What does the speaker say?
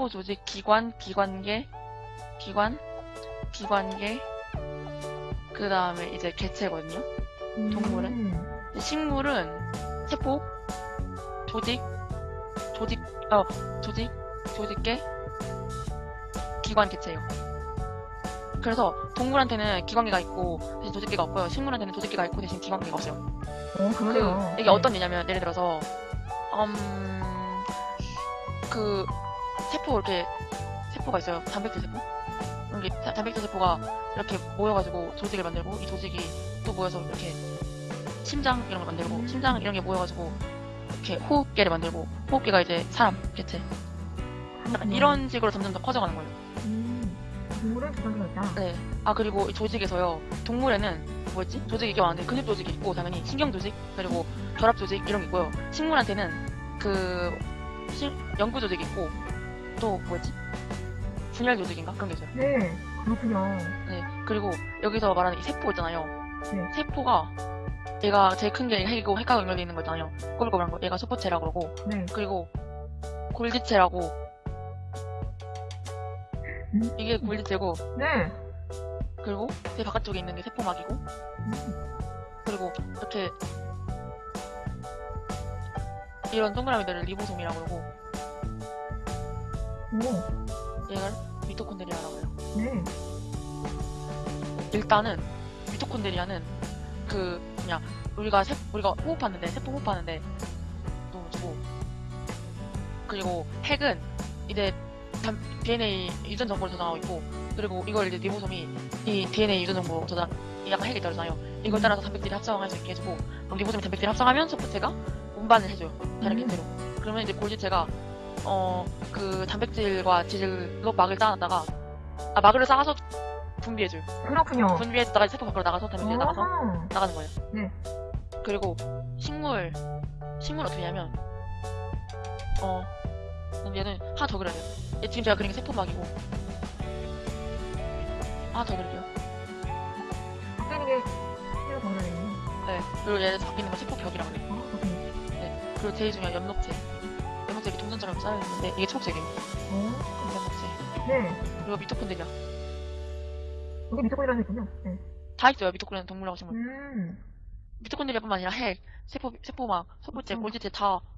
세포 조직, 기관, 기관계, 기관, 기관계, 그 다음에 이제 개체거든요. 동물은? 음. 식물은 세포, 조직, 조직, 어, 조직, 조직계, 기관 개체예요. 그래서 동물한테는 기관계가 있고 대신 조직계가 없고요. 식물한테는 조직계가 있고 대신 기관계가 없어요. 어, 그러네요. 그, 이게 네. 어떤 예냐면 예를 들어서 음, 그 세포 이렇게 세포가 있어요. 단백질 세포. 이렇게 다- 단백질 세포가 이렇게 모여가지고 조직을 만들고 이 조직이 또 모여서 이렇게 심장 이런 걸 만들고 음. 심장 이런 게 모여가지고 이렇게 호흡계를 만들고 호흡계가 이제 사람 개체 그렇군요. 이런 식으로 점점 더 커져가는 거예요. 음. 동물은 있다. 네. 아 그리고 이 조직에서요. 동물에는 뭐였지? 조직이 이게 많은데 근육 조직이 있고 당연히 신경 조직 그리고 결합 조직 이런 게 있고요. 식물한테는 그 시- 연구 조직이 있고 또 뭐였지? 분열 조직인가 그런 게 있어요. 네, 그렇군요. 네. 그리고 여기서 말하는 이 세포 있잖아요. 네. 세포가 얘가 제일 큰 게 핵이고 핵과 연결돼 있는 거 있잖아요. 꼬불꼬불한 거. 얘가 소포체라고 그러고 네. 그리고 골지체라고 음. 이게 골지체고 네. 그리고 제 바깥쪽에 있는 게 세포막이고 음. 그리고 이렇게 이런 동그라미들을 리보솜이라고 그러고 오. 얘를 미토콘드리아라고 해요. 네. 일단은 미토콘드리아는 그 뭐냐 우리가 세, 우리가 호흡하는데 세포 호흡하는데 너무 주고 그리고 핵은 이제 단- DNA 유전 정보를 저장하고 있고 그리고 이걸 이제 리보솜이 이 DNA 유전 정보 저장 이 약간 핵이 있잖아요. 이걸 따라서 단백질이 합성할 수 있게 해주고 그럼 리보솜이 단백질이 합성하면 소포체가 운반을 해줘요. 다른 음. 개체로. 그러면 이제 골지체가 어 그 단백질과 지질로 막을 쌓아놨다가 아 막을 쌓아서 분비해줘요. 그렇군요. 분비해줬다가 세포 밖으로 나가서 단백질이 나가서. 나가는 거예요. 네. 그리고 식물 식물 어떻게 하냐면 어 얘는 하나 더 그려야 돼요. 얘 지금 제가 그린 게 세포막이고 하나 더 그릴게요. 바뀌는 게 신경 더 그러네요. 네. 그리고 얘 바뀌는 거 세포벽이라고 그래요. 아, 그렇군요. 그리고 제일 중요한 엽록체. 동전처럼 쌓여있는데 이게 초록색이에요. 어. 엽록체. 네. 그리고 미토콘드리아. 여기 미토콘이라는 있군요. 네. 다 있어요. 미토콘드리아는 동물하고 식물. 음. 미토콘드리아뿐만 아니라 핵, 세포, 세포막, 소포체, 음. 골지체 다그